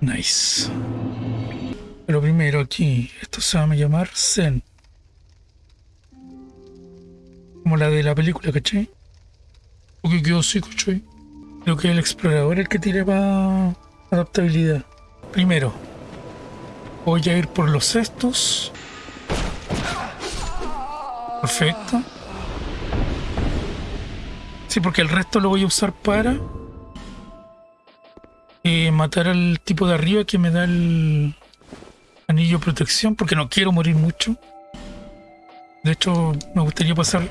Nice. Pero primero aquí, esto se va a llamar Zen. Como la de la película, ¿cachai? Porque quedó así, ¿cachai? Creo que el explorador es el que tiene más adaptabilidad. Primero, voy a ir por los cestos. Perfecto. Sí, porque el resto lo voy a usar para eh, matar al tipo de arriba que me da el anillo de protección, porque no quiero morir mucho. De hecho, me gustaría pasar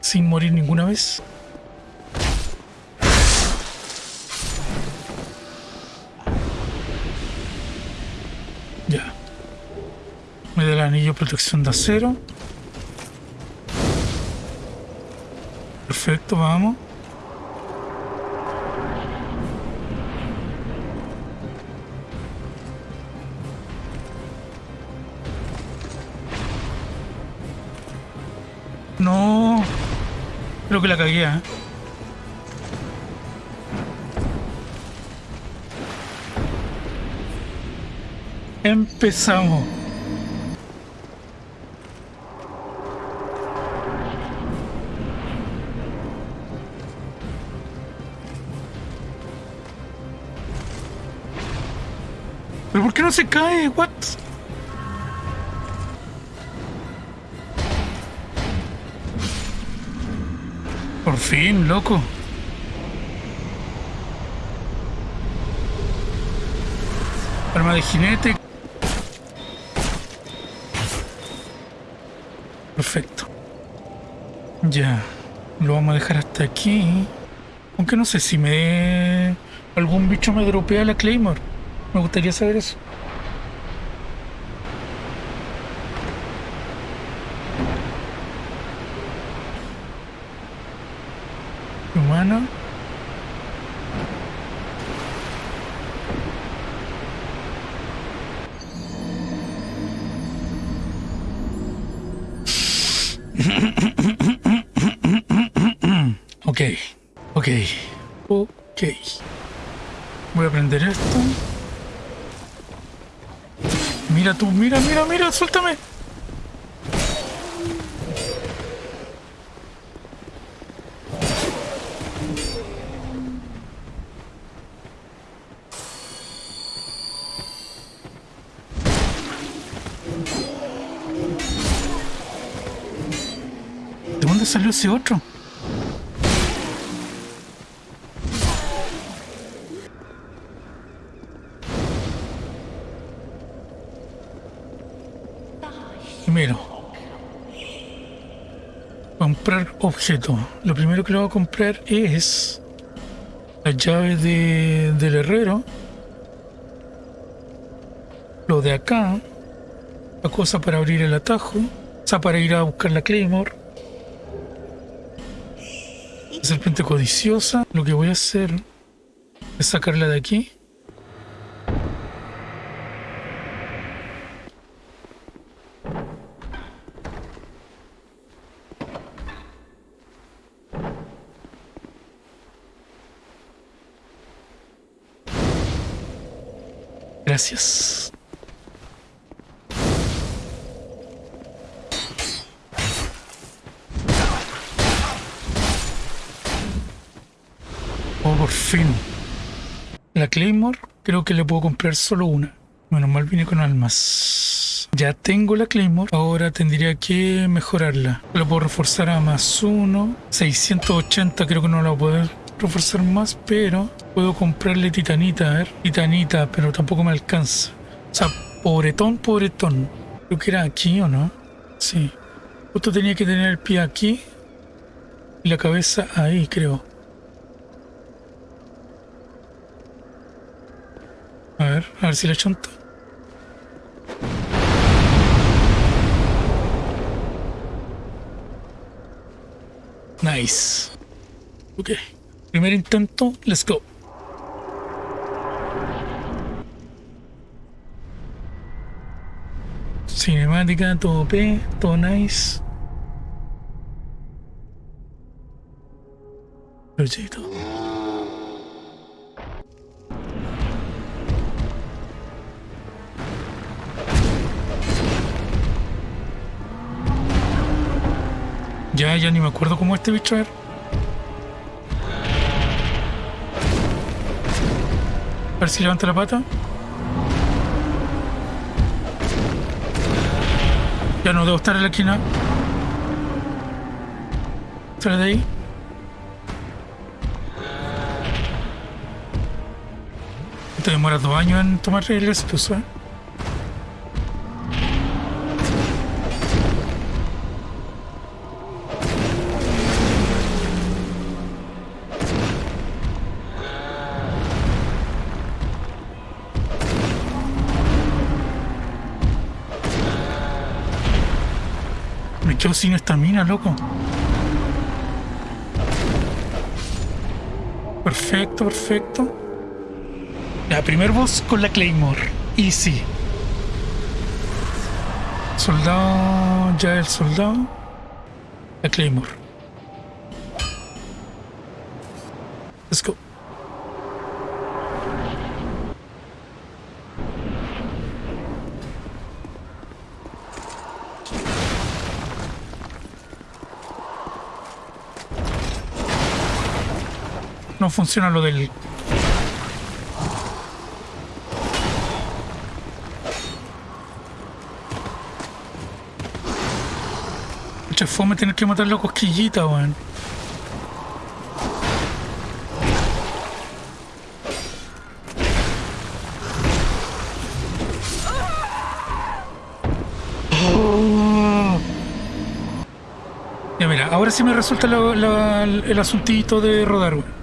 sin morir ninguna vez. Ya. Me da el anillo protección de acero. Perfecto, vamos. Que la cagué, ¿eh? Empezamos. ¿Pero por qué no se cae? What? Fin, loco. Arma de jinete. Perfecto. Ya. Lo vamos a dejar hasta aquí. Aunque no sé si me... Algún bicho me dropea la Claymore. Me gustaría saber eso. Humano. Ok, ok, ok. Voy a prender esto. Mira tú, mira, mira, mira, suéltame. Salió ese otro? Primero, comprar objeto. Lo primero que le voy a comprar es la llave de, del herrero. Lo de acá. La cosa para abrir el atajo. O sea, para ir a buscar la Claymore. Serpiente codiciosa. Lo que voy a hacer es sacarla de aquí. Gracias. Oh, por La Claymore creo que le puedo comprar solo una. Menos mal vine con almas. Ya tengo la Claymore. Ahora tendría que mejorarla. La puedo reforzar a más uno. 680 creo que no la voy a poder reforzar más, pero puedo comprarle titanita, a ver. Titanita, pero tampoco me alcanza. O sea, pobretón, pobretón. Creo que era aquí o no. Sí. Justo tenía que tener el pie aquí. Y la cabeza ahí, creo. A ver, si la chonto. Nice. Ok. Primer intento, let's go. Cinemática, todo P, todo nice. Ya, ni me acuerdo cómo este bicho era. A ver si levanta la pata. Ya no debo estar en la esquina. Sale de ahí. Te demora dos años en tomar el éxito, ¿sabes? Sin estamina, loco. Perfecto, perfecto. Ya, primer boss con la Claymore. Easy. Soldado. Ya el soldado. La Claymore. Let's go. No funciona lo del Mucha fome tener que matar la cosquillita, weón. Ya mira, ahora sí me resulta la- el asuntito de rodar, weón.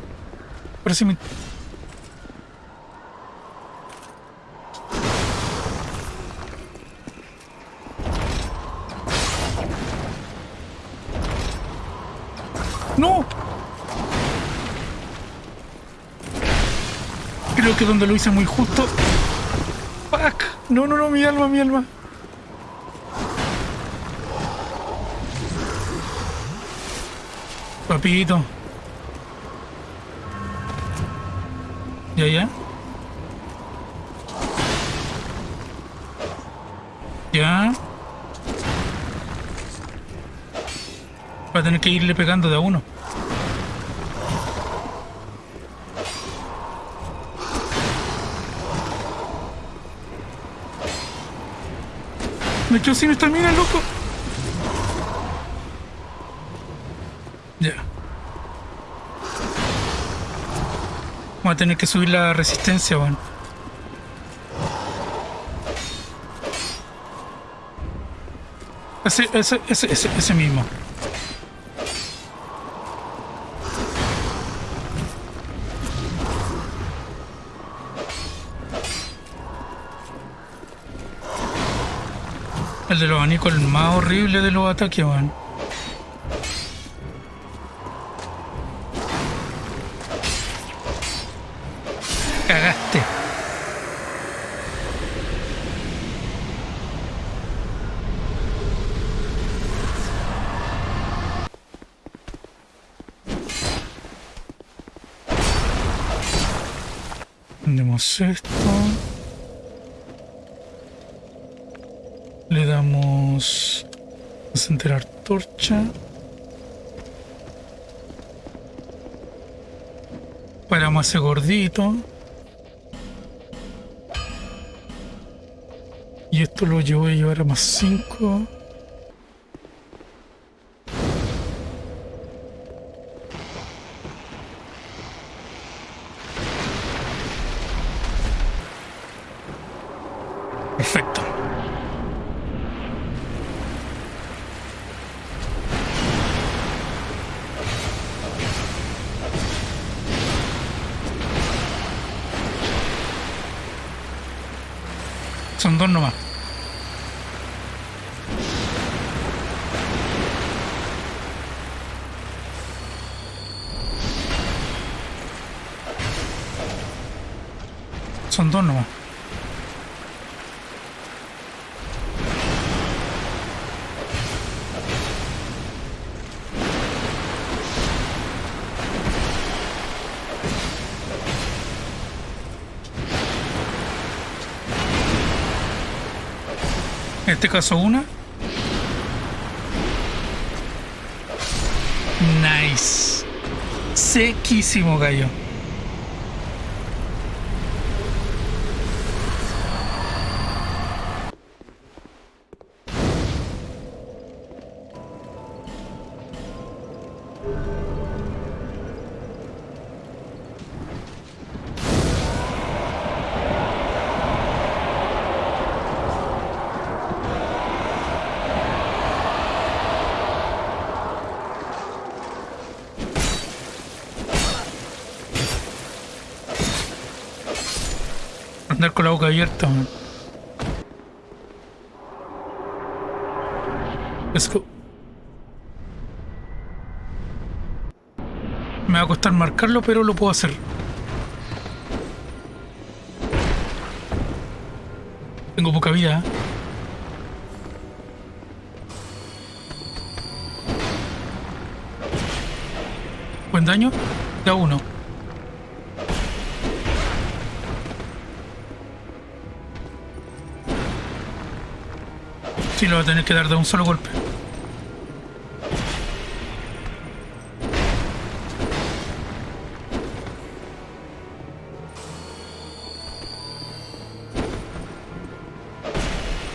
¡No! Creo que donde lo hice muy justo. ¡Fuck! No, no, no, mi alma, mi alma. Papito. Ya, ya. Ya. Va a tener que irle pegando de a uno. Me quedo sin estamina, loco. A tener que subir la resistencia. Ese, ese, ese, ese, ese mismo. El de los abanicos, el más horrible de los ataques, weón. Esto. Le damos a enterar torcha. Paramos ese gordito. Y esto lo llevo a llevar a más 5. Son dos nomás. En este caso una. Nice. Sequísimo, gallo. Andar con la boca abierta, man. Me va a costar marcarlo, pero lo puedo hacer. Tengo poca vida. ¿eh? Buen daño. Da uno. Sí, lo va a tener que dar de un solo golpe.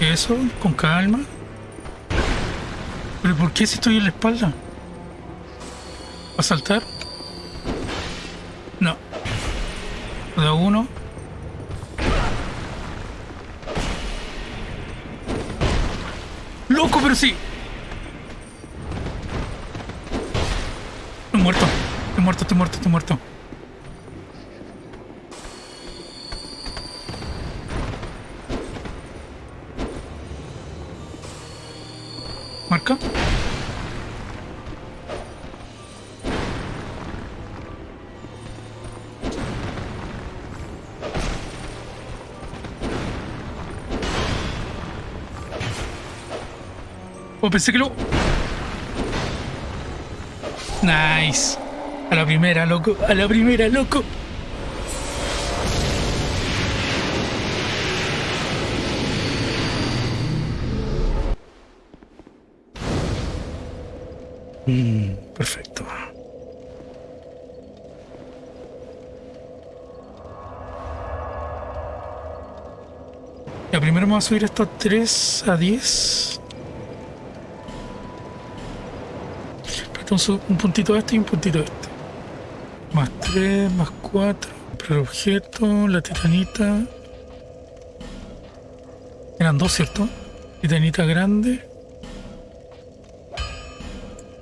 Eso, con calma. ¿Pero por qué si estoy en la espalda? ¿Va a saltar? Sí! Estoy muerto. Estoy muerto, estoy muerto, estoy muerto. Oh, pensé que lo... Nice. A la primera, loco. A la primera, loco. Mm, perfecto. Ya, primero vamos a subir esto a 3 a 10. Entonces, un puntito este y un puntito este. Más 3, más 4. Comprar objeto, la titanita. Eran dos, ¿cierto? Titanita grande.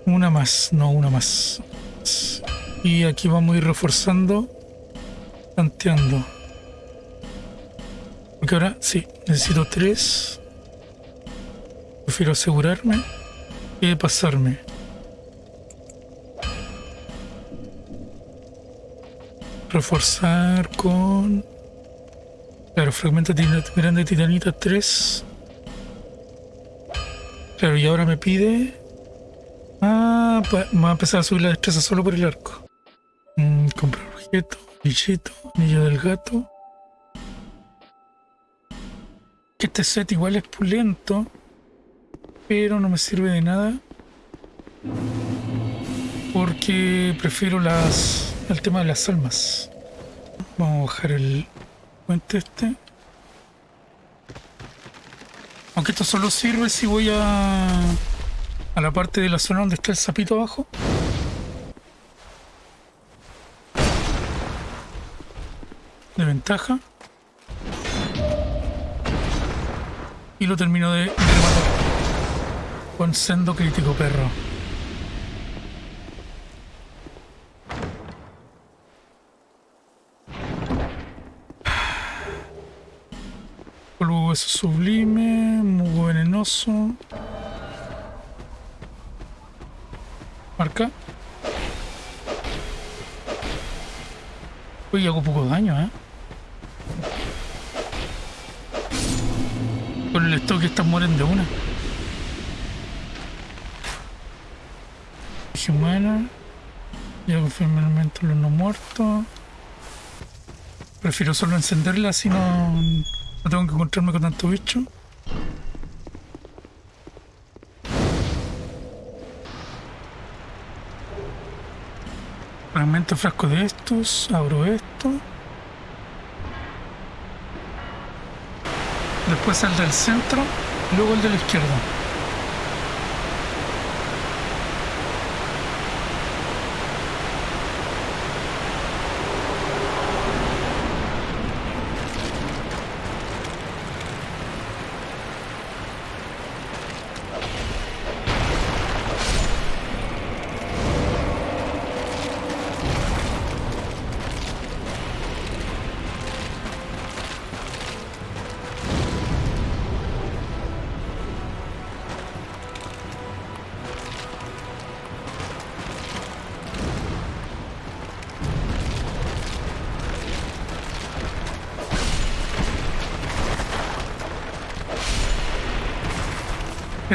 Una más, no, una más. Y aquí vamos a ir reforzando, tanteando. Porque ahora sí, necesito tres. Prefiero asegurarme que pasarme. Reforzar con... Claro, fragmento grande titanita 3. Claro, y ahora me pide... Ah, pues va a empezar a subir la destreza solo por el arco. Mm, comprar objeto, billete, anillo del gato. Este set igual es pulento, pero no me sirve de nada. Porque prefiero las el tema de las almas. Vamos a bajar el puente este. Aunque esto solo sirve si voy a, a la parte de la zona donde está el sapito abajo. De ventaja. Y lo termino de rematar. Con sendo crítico, perro. Hueso sublime, muy venenoso. Marca. Uy, hago poco daño, ¿eh? Con el stock estas mueren de una. Humana. Ya confirmo el elemento los no muertos. Prefiero solo encenderla si no, no tengo que encontrarme con tanto bicho. Fragmento frasco de estos. Abro esto. Después el del centro. Luego el de la izquierda.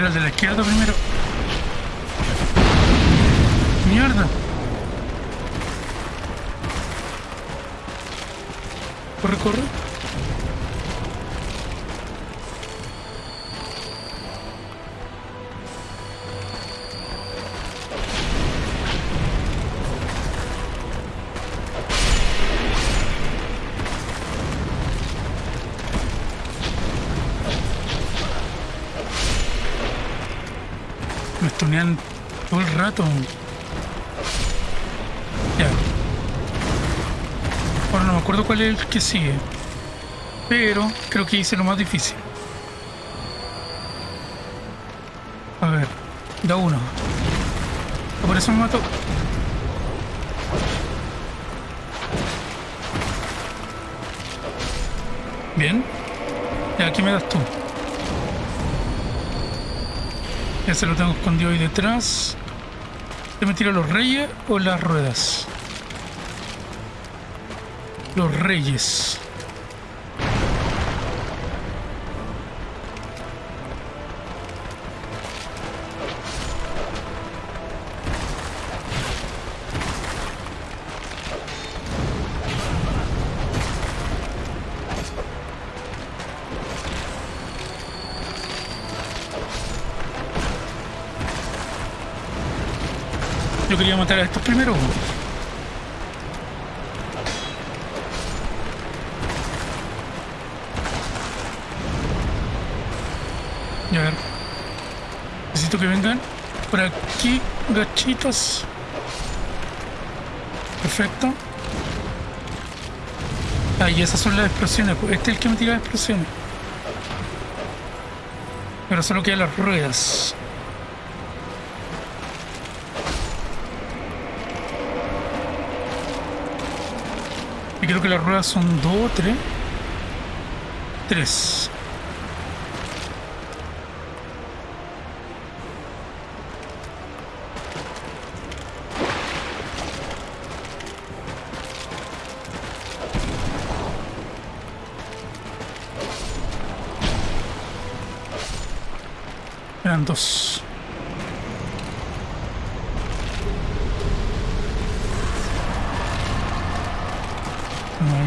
Era el de la izquierda primero. Me stunean todo el rato. Ya. Ahora no me acuerdo cuál es el que sigue. Pero creo que hice lo más difícil. A ver. Da uno. Por eso me mató. Bien. Ya, aquí me das tú. Se lo tengo escondido ahí detrás. ¿Te me tiro los reyes o las ruedas? Los reyes. Matar a estos primero. Y a ver. Necesito que vengan por aquí, gachitos. Perfecto. Ah, y esas son las explosiones. pues. Este es el que me tira las explosiones. Pero solo quedan las ruedas. creo que las ruedas son 2 o 3. 3.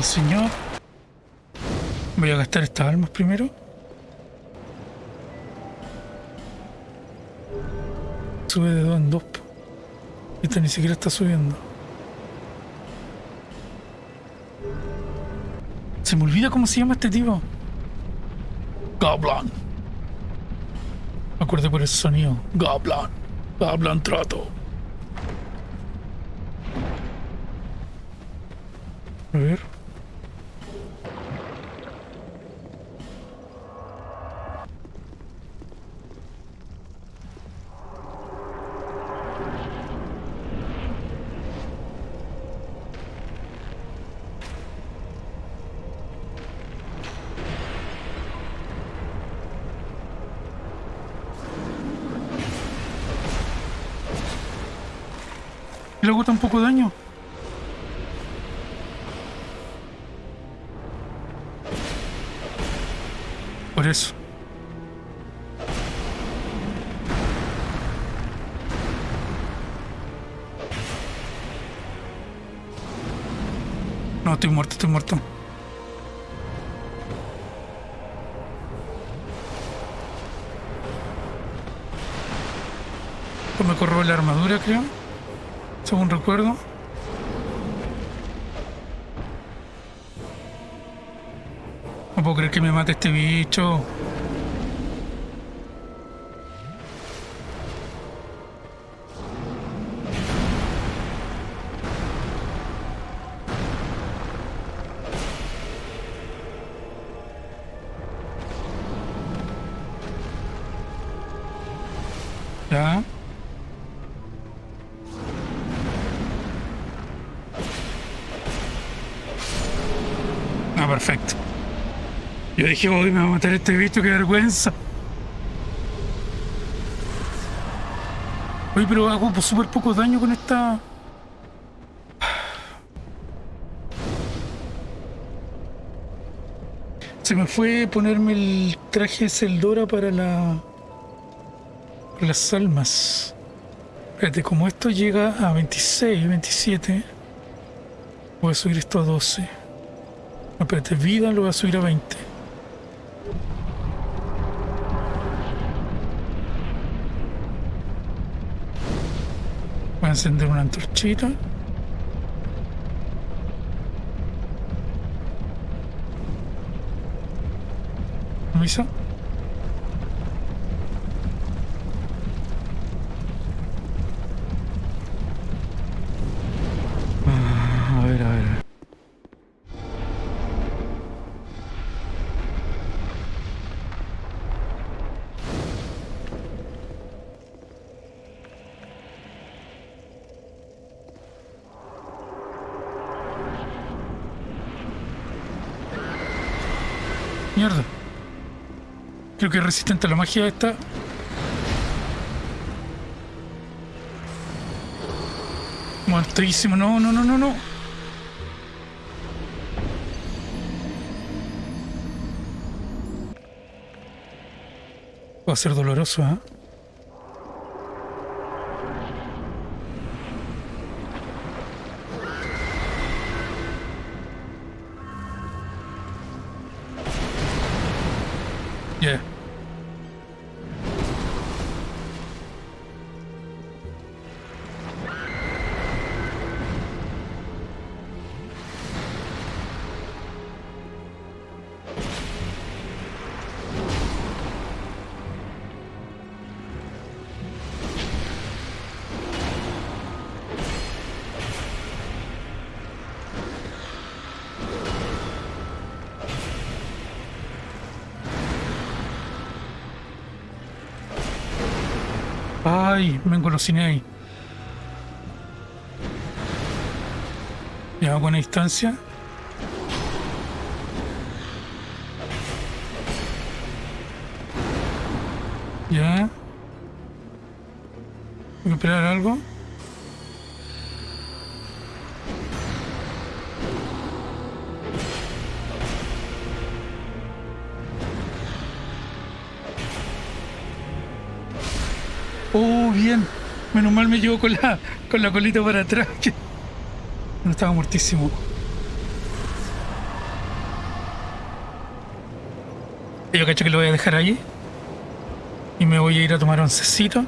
Señor. Voy a gastar estas almas primero. Sube de dos en dos. Esta ni siquiera está subiendo. Se me olvida cómo se llama este tipo. Goblin. Me acuerdo por ese sonido. Goblin. Goblin trato. A ver. Y luego tampoco daño. Por eso. No, estoy muerto, estoy muerto. Esto me corrobe la armadura, creo según recuerdo. No puedo creer que me mate este bicho. Dije, hoy me va a matar este bicho, qué vergüenza. Oye, pero hago súper poco daño con esta... Se me fue ponerme el traje de Celdora para la... Las almas. Espérate, como esto llega a 26, 27... Voy a subir esto a 12. No, espérate, vida lo voy a subir a 20. Voy a encender una antorchita. ¿Avisa? Creo que es resistente a la magia esta. Muertísimo. No, no, no, no, no. Va a ser doloroso, ¿eh? Ay, me engolosiné ahí. Ya, buena distancia. Ya. Voy a esperar algo. Menos mal me llevo con la, con la colita para atrás. que No estaba muertísimo. Yo cacho que lo voy a dejar ahí. Y me voy a ir a tomar oncecito.